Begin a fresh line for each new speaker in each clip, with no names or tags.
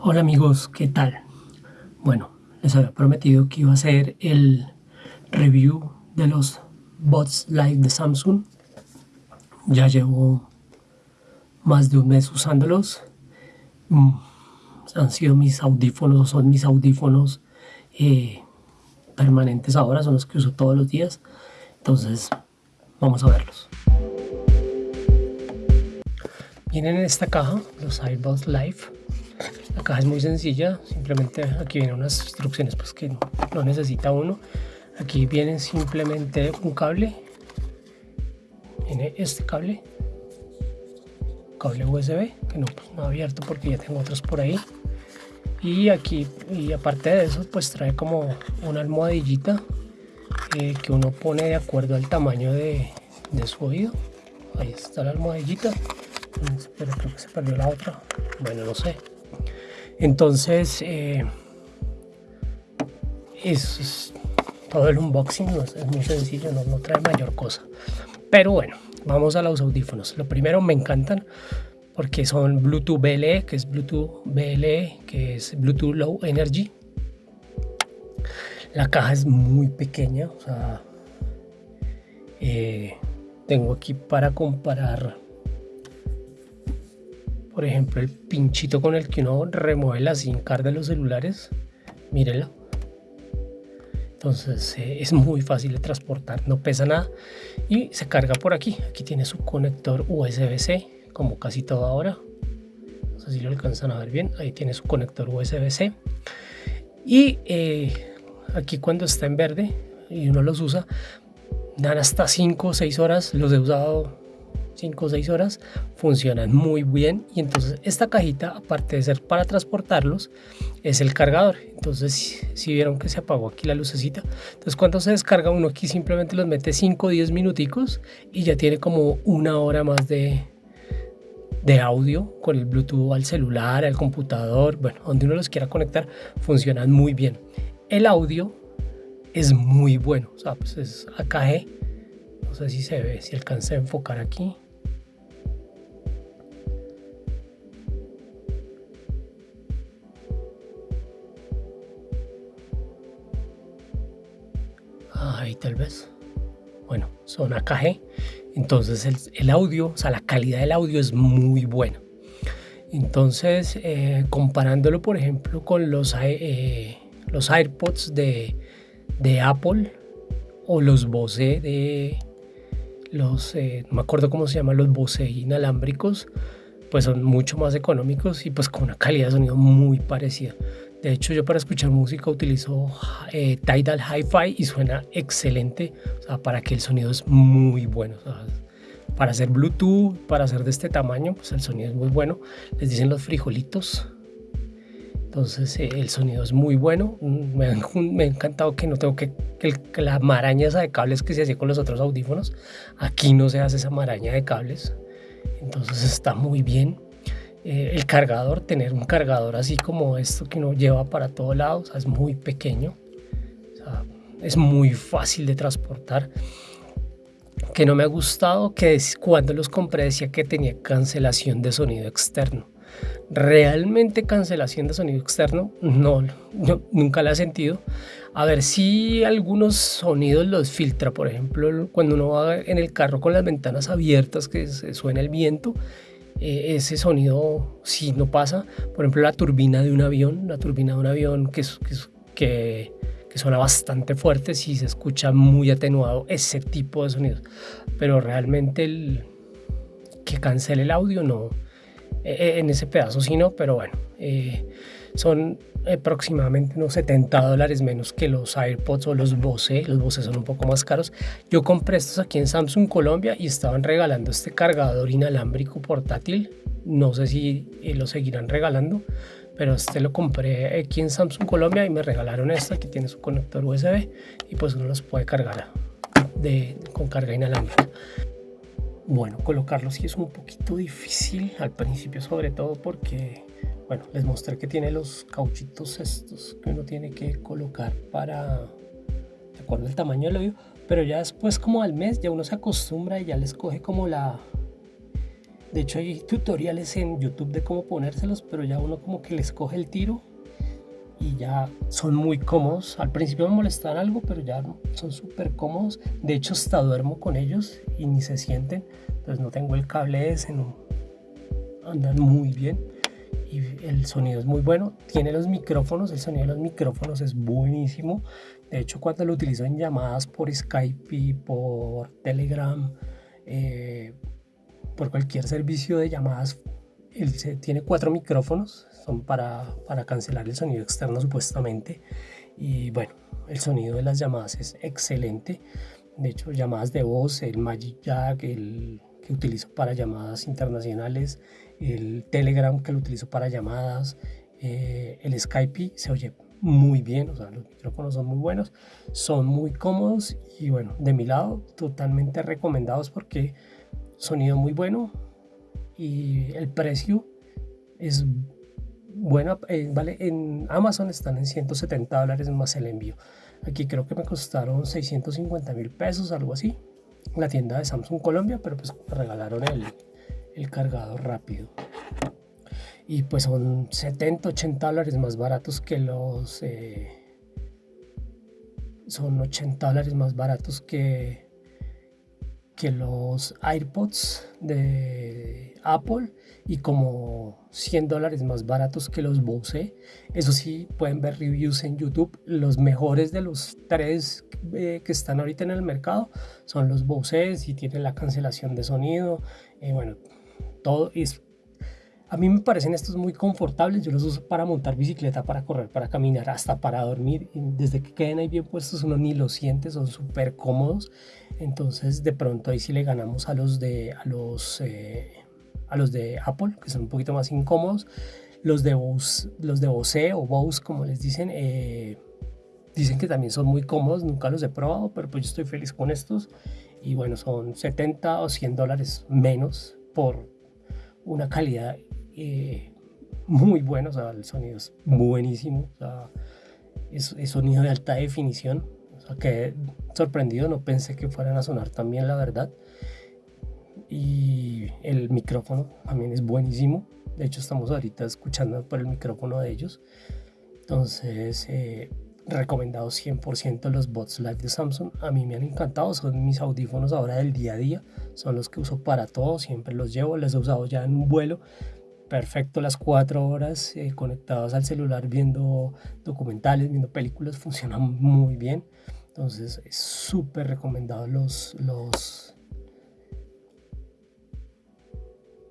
Hola amigos, ¿qué tal? Bueno, les había prometido que iba a hacer el review de los Bots Live de Samsung. Ya llevo más de un mes usándolos. Mm, han sido mis audífonos, son mis audífonos eh, permanentes ahora, son los que uso todos los días. Entonces, vamos a verlos. Vienen en esta caja los iBots Live la caja es muy sencilla, simplemente aquí vienen unas instrucciones pues que no, necesita uno. Aquí viene simplemente un cable, viene este cable, cable USB, que no, pues, no abierto porque ya tengo otros por ahí. Y aquí, y aparte de eso, pues trae como una almohadillita eh, que uno pone de acuerdo al tamaño de, de su oído. Ahí está la almohadillita. Pero creo que se perdió la otra. Bueno, no sé. Entonces, eh, es, todo el unboxing es, muy sencillo, no, trae mayor cosa. Pero bueno, vamos a los audífonos. Lo primero, me encantan porque son Bluetooth BLE, que es Bluetooth BLE, que es Bluetooth Low Energy. La caja es muy pequeña, o sea, eh, tengo aquí para comparar por ejemplo, el pinchito con el que uno remueve la SIM card de los celulares, mírenlo. Entonces eh, es muy fácil de transportar, no pesa nada y se carga por aquí. Aquí tiene su conector USB-C, como casi todo ahora. No sé si lo alcanzan a ver bien. Ahí tiene su conector USB-C. Y eh, aquí cuando está en verde y uno los usa, dan hasta 5 o 6 horas. Los he usado 5 o 6 horas, funcionan muy bien y entonces esta cajita, aparte de ser para transportarlos, es el cargador. Entonces, si vieron que se apagó aquí la lucecita, entonces cuando se descarga uno aquí simplemente los mete 5 o 10 minuticos y ya tiene como una hora más de, de audio con el Bluetooth al celular, al computador, bueno, donde uno los quiera conectar, funcionan muy bien. El audio es muy bueno, o sea, pues es AKG, no sé si se ve, si alcanza a enfocar aquí. Ahí tal vez. Bueno, son AKG. Entonces el, audio, o sea, la calidad del audio es muy buena. Entonces, eh, comparándolo, por ejemplo, con los, eh, los AirPods de, de, Apple o los Bose de los, eh, no me acuerdo cómo se llaman, los Bose inalámbricos, pues son mucho más económicos y pues con una calidad de sonido muy parecida. De hecho, yo para escuchar música utilizo eh, Tidal Hi-Fi y suena excelente. O sea, para que el sonido es muy bueno. para hacer Bluetooth, para hacer de este tamaño, pues el sonido es muy bueno. Les dicen los frijolitos. Entonces eh, el sonido es muy bueno. Me ha, encantado que no tengo que, que, la maraña esa de cables que se hacía con los otros audífonos. Aquí no se hace esa maraña de cables. Entonces está muy bien. Eh, el cargador, tener un cargador así como esto que uno lleva para todos lados, es muy pequeño, es muy fácil de transportar. Que no me ha gustado que cuando los compré decía que tenía cancelación de sonido externo. Realmente cancelación de sonido externo, no, nunca la he sentido. A ver si algunos sonidos los filtra, por ejemplo, cuando uno va en el carro con las ventanas abiertas que se suena el viento, eh, ese sonido si no pasa. Por ejemplo, la turbina de un avión, la turbina de un avión que, que, que, suena bastante fuerte, si se escucha muy atenuado ese tipo de sonidos. Pero realmente el que cancele el audio no, e, e, en ese pedazo sí no, pero bueno, eh, son aproximadamente unos 70 dólares menos que los AirPods o los Bose. Los Bose son un poco más caros. Yo compré estos aquí en Samsung Colombia y estaban regalando este cargador inalámbrico portátil. No sé si eh, lo seguirán regalando, pero este lo compré aquí en Samsung Colombia y me regalaron este que tiene su conector USB y pues uno los puede cargar de, con carga inalámbrica. Bueno, colocarlos sí es un poquito difícil al principio, sobre todo porque bueno, les mostré que tiene los cauchitos estos que uno tiene que colocar para, de acuerdo al tamaño del oído, pero ya después como al mes ya uno se acostumbra y ya les coge como la, De hecho hay tutoriales en YouTube de cómo ponérselos, pero ya uno como que les coge el tiro y ya son muy cómodos. Al principio me molestan algo, pero ya son súper cómodos. De hecho hasta duermo con ellos y ni se sienten. Entonces no tengo el cable ese, no. andan muy bien y el sonido es muy bueno. Tiene los micrófonos, el sonido de los micrófonos es buenísimo. De hecho, cuando lo utilizo en llamadas por Skype y por Telegram, eh, por cualquier servicio de llamadas, él tiene cuatro micrófonos, son para, para cancelar el sonido externo supuestamente. Y bueno, el sonido de las llamadas es excelente. De hecho, llamadas de voz, el Magic Jack, el utilizo para llamadas internacionales, el Telegram que lo utilizo para llamadas, eh, el Skype se oye muy bien, los micrófonos son muy buenos, son muy cómodos y bueno, de mi lado totalmente recomendados porque sonido muy bueno y el precio es bueno, eh, vale, en Amazon están en 170 dólares más el envío. Aquí creo que me costaron 650 mil pesos, algo así. La tienda de Samsung Colombia, pero pues regalaron el, el cargador rápido. Y pues son 70, 80 dólares más baratos que los... Eh, son 80 dólares más baratos que, que los AirPods de Apple y como 100 dólares más baratos que los Bose. Eso sí, pueden ver reviews en YouTube. Los mejores de los tres eh, que están ahorita en el mercado son los Bose y tienen la cancelación de sonido. Eh, bueno, todo es a mí me parecen estos muy confortables, yo los uso para montar bicicleta, para correr, para caminar, hasta para dormir. Desde que queden ahí bien puestos uno ni los siente, son súper cómodos. Entonces de pronto ahí sí le ganamos a los de, a los, eh, a los de Apple, que son un poquito más incómodos. Los de Bose, los de Bose o Bose, como les dicen, eh, dicen que también son muy cómodos, nunca los he probado, pero pues yo estoy feliz con estos. Y bueno, son 70 o 100 dólares menos por una calidad eh, muy bueno, o sea, el sonido es buenísimo, o sea, es, sonido de alta definición, o sea, quedé sorprendido, no pensé que fueran a sonar tan bien, la verdad. Y el micrófono también es buenísimo, de hecho estamos ahorita escuchando por el micrófono de ellos, entonces... Eh, recomendados 100% los bots live de Samsung. A mí me han encantado, son mis audífonos ahora del día a día, son los que uso para todo, siempre los llevo, los he usado ya en un vuelo. Perfecto, las cuatro horas eh, conectados al celular viendo documentales, viendo películas, funcionan muy bien. Entonces es súper recomendado los, los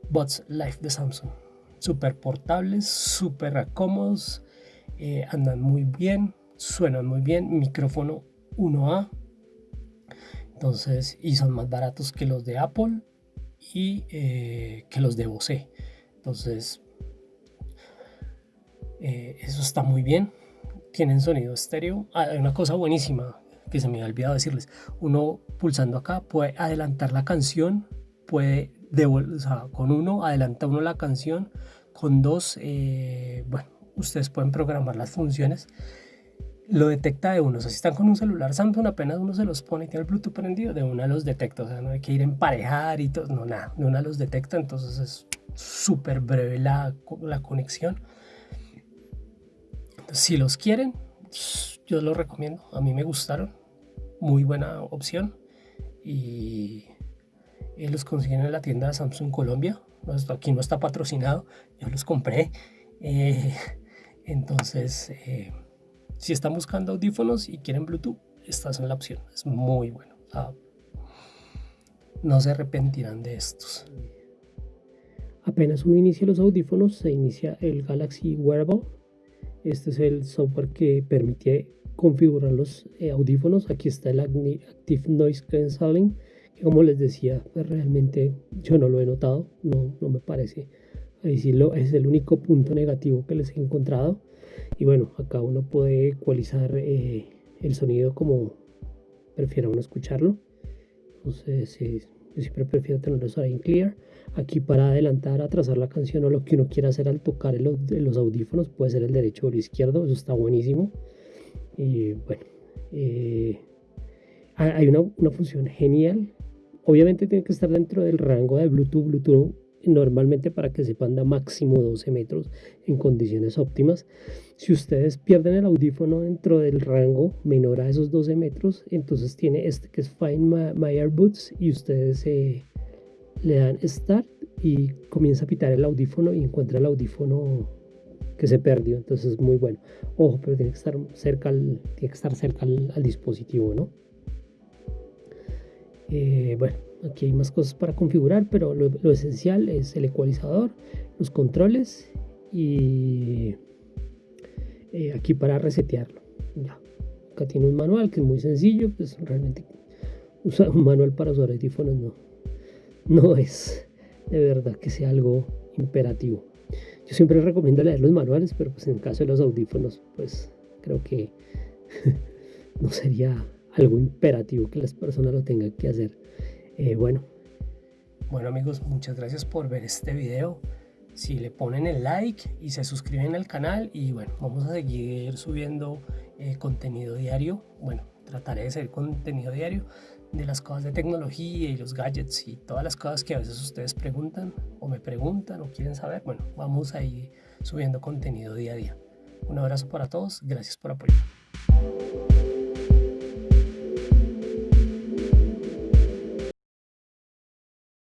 bots live de Samsung. Súper portables, súper cómodos, eh, andan muy bien suenan muy bien, micrófono 1A, entonces, y son más baratos que los de Apple y eh, que los de Bose. Entonces, eh, eso está muy bien. Tienen sonido estéreo. Ah, hay una cosa buenísima que se me ha olvidado decirles. Uno pulsando acá puede adelantar la canción, puede o sea, con uno adelanta uno la canción, con dos, eh, bueno, ustedes pueden programar las funciones lo detecta de uno. Si están con un celular Samsung, apenas uno se los pone y tiene el Bluetooth prendido, de una los detecta. O sea, no hay que ir emparejar y todo. No, nada, de una los detecta. Entonces es súper breve la, la conexión. si los quieren, yo los recomiendo. A mí me gustaron. Muy buena opción. Y, los consiguen en la tienda de Samsung Colombia. Aquí no está patrocinado. Yo los compré. Eh, entonces... Eh, si están buscando audífonos y quieren Bluetooth, esta es la opción. Es muy bueno. no se arrepentirán de estos. Apenas uno inicia los audífonos, se inicia el Galaxy Wearable. Este es el software que permite configurar los eh, audífonos. Aquí está el Active Noise Cancelling, como les decía, pues, realmente yo no lo he notado, no, me parece. Es el único punto negativo que les he encontrado. Y bueno, acá uno puede ecualizar eh, el sonido como prefiera uno escucharlo. Entonces, yo siempre prefiero tenerlos ahí en clear. Aquí para adelantar, atrasar la canción o lo que uno quiera hacer al tocar los audífonos, puede ser el derecho o el izquierdo, eso está buenísimo. Y bueno, eh, hay una, una, función genial. Obviamente tiene que estar dentro del rango de Bluetooth. Bluetooth normalmente para que sepan da máximo 12 metros en condiciones óptimas. Si ustedes pierden el audífono dentro del rango menor a esos 12 metros, entonces tiene este que es Find My, Earbuds y ustedes eh, le dan Start y comienza a pitar el audífono y encuentra el audífono que se perdió. Entonces es muy bueno. Ojo, pero tiene que estar cerca al, tiene que estar cerca al, dispositivo, ¿no? Eh, bueno, aquí hay más cosas para configurar, pero lo, esencial es el ecualizador, los controles y eh, aquí para resetearlo. Acá tiene un manual que es muy sencillo, pues realmente usar un manual para usar audífonos no, no es de verdad que sea algo imperativo. Yo siempre recomiendo leer los manuales, pero pues en el caso de los audífonos, pues creo que no sería algo imperativo que las personas lo tengan que hacer. Eh, bueno. Bueno amigos, muchas gracias por ver este video. Si le ponen el like y se suscriben al canal y bueno, vamos a seguir subiendo eh, contenido diario. Bueno, trataré de hacer contenido diario de las cosas de tecnología y los gadgets y todas las cosas que a veces ustedes preguntan o me preguntan o quieren saber. Bueno, vamos a ir subiendo contenido día a día. Un abrazo para todos, gracias por apoyar.